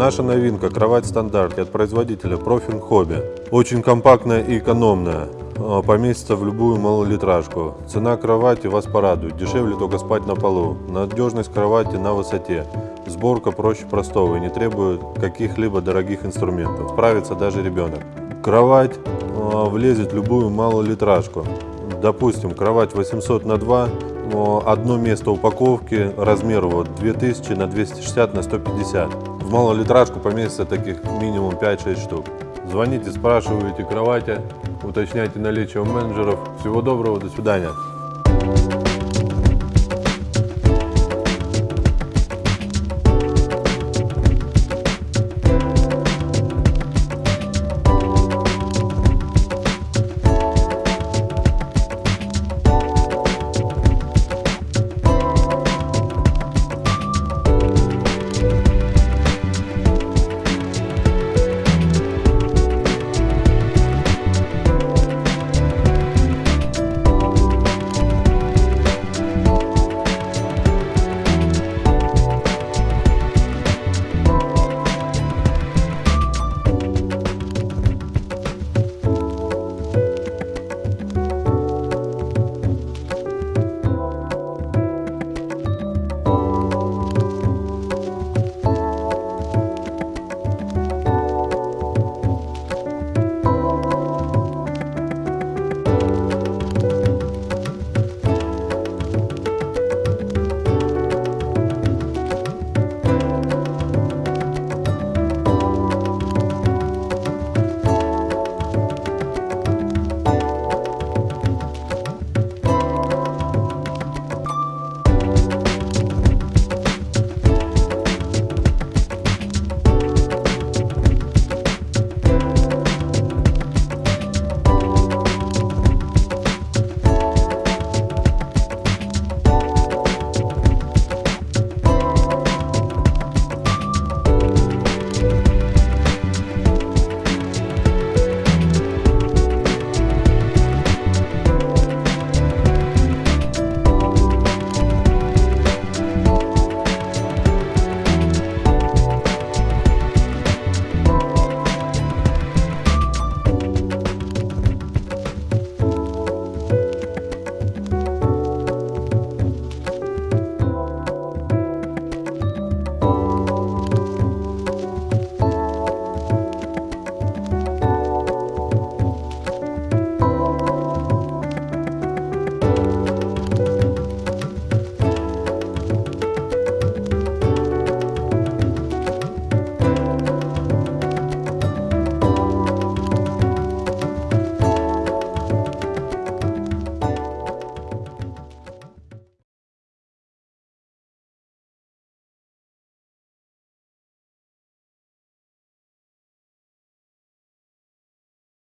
Наша новинка – кровать стандарт от производителя Profin Hobby. Очень компактная и экономная. А, Поместится в любую малолитражку. Цена кровати вас порадует. Дешевле только спать на полу. Надежность кровати на высоте. Сборка проще простого и не требует каких-либо дорогих инструментов. Справится даже ребенок. Кровать а, влезет в любую малолитражку. Допустим, кровать 800 на 2, но одно место упаковки, размер вот 2000 на 260 на 150. В малолитражку поместится таких минимум 5-6 штук. Звоните, спрашивайте кровати, уточняйте наличие у менеджеров. Всего доброго, до свидания.